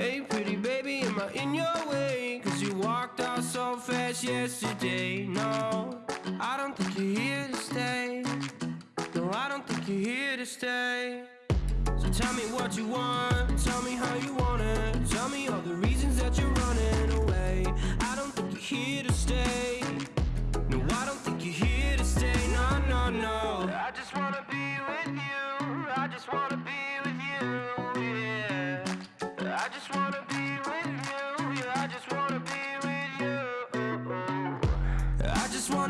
Hey, pretty baby, am I in your way? Cause you walked out so fast yesterday. No, I don't think you're here to stay. No, I don't think you're here to stay. So tell me what you want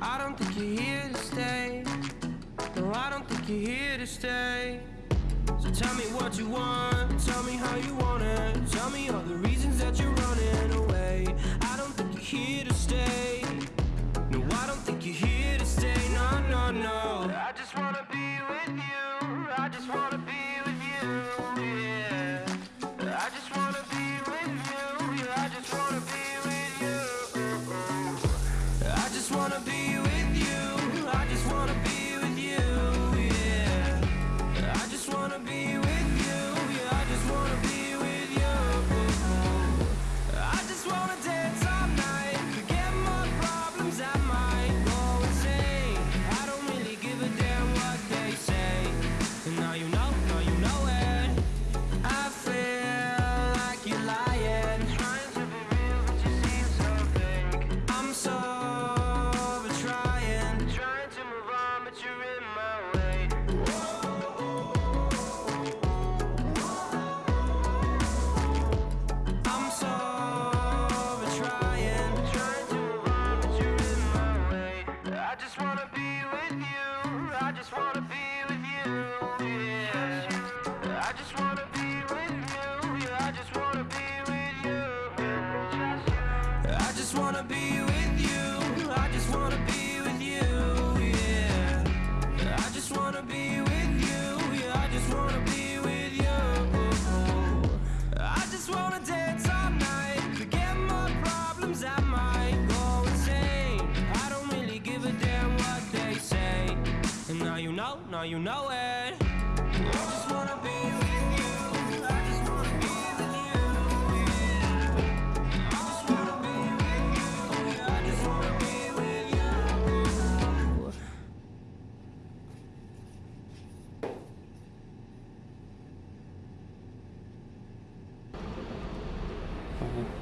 I don't think you're here to stay. No, I don't think you're here to stay. So tell me what you want, tell me how you want it. Tell me all the reasons that you're running away. I don't think you're here to stay. No, I don't think you're here to stay. No. now you know it.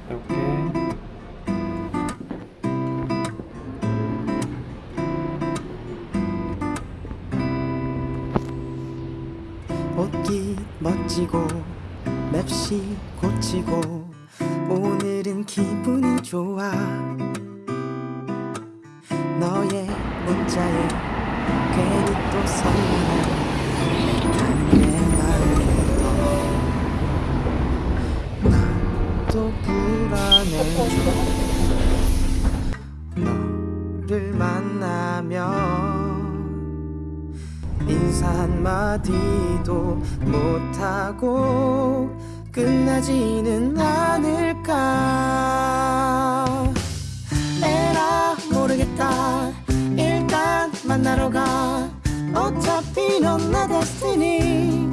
Okay. 만지고 맵시 고치고 오늘은 기분이 좋아. 한마디도 못하고 끝나지는 않을까. 에라 모르겠다. 일단 만나러 가. 어차피 넌 나 destiny.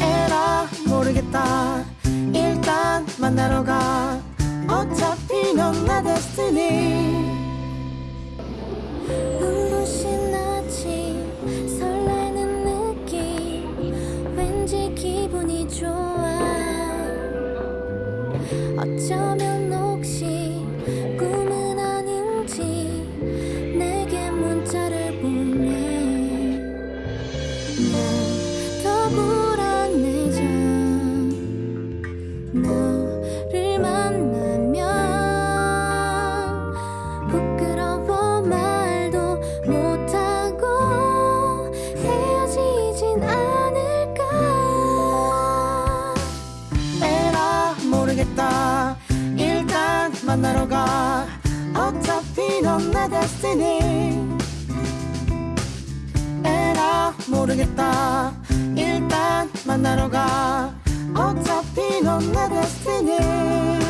에라 모르겠다. 일단 만나러 가. 어차피 넌 나 destiny. 뛰어나갔으니. 에라 모르겠다. 일단 만나러 가. 어차피 넌 내 데스티니.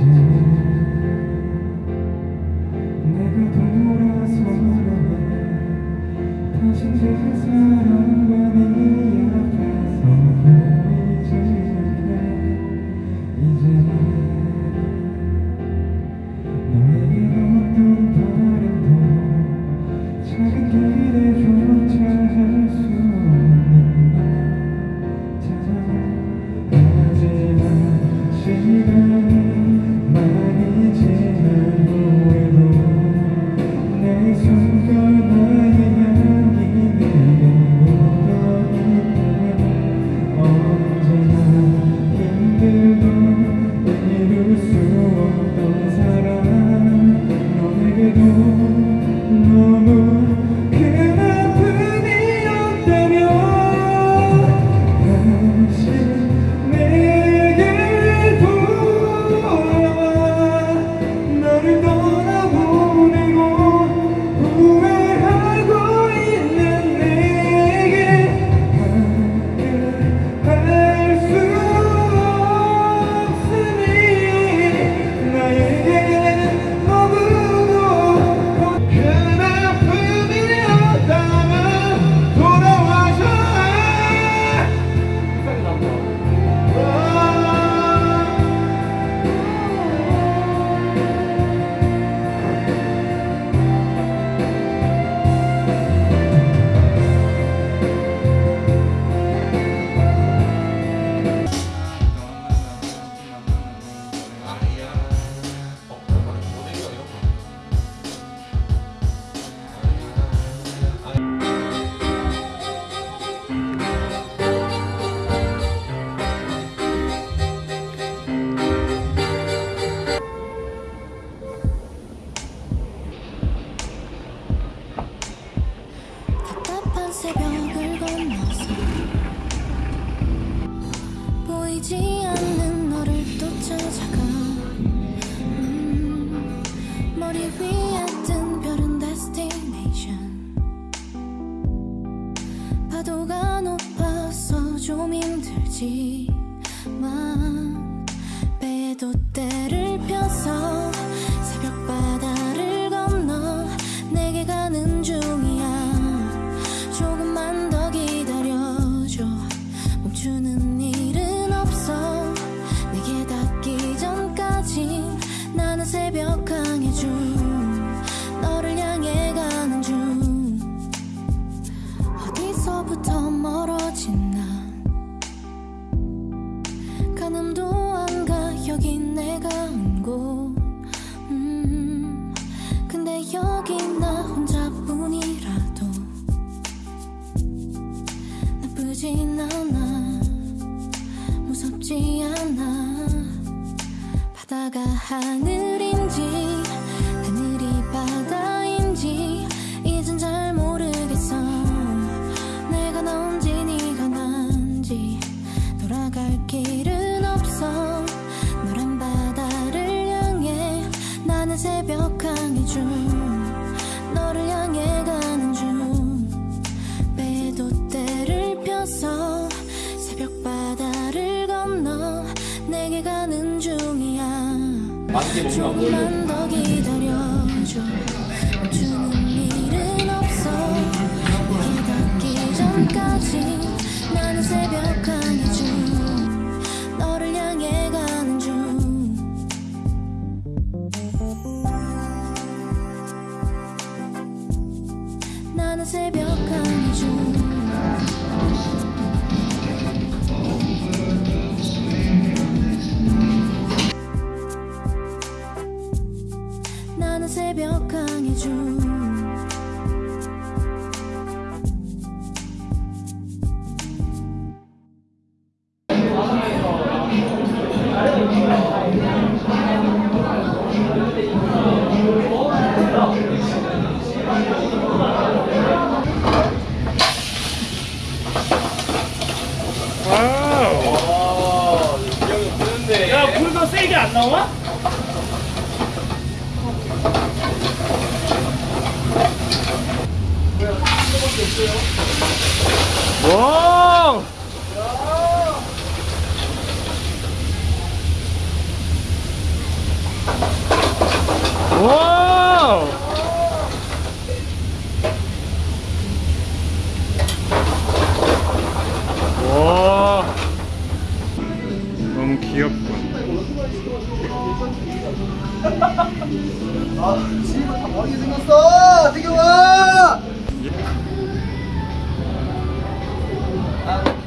내가 돌아서면 다시 제자 하늘인지 하늘이 바다인지 이젠 잘 모르겠어. 내가 넌지 네가 난지 돌아갈 길은 없어. 노란 바다를 향해 나는 새벽 강의 중. 맛있게 먹으면 나와? 와. 씨발 다 머리 생겼어 태경아 아.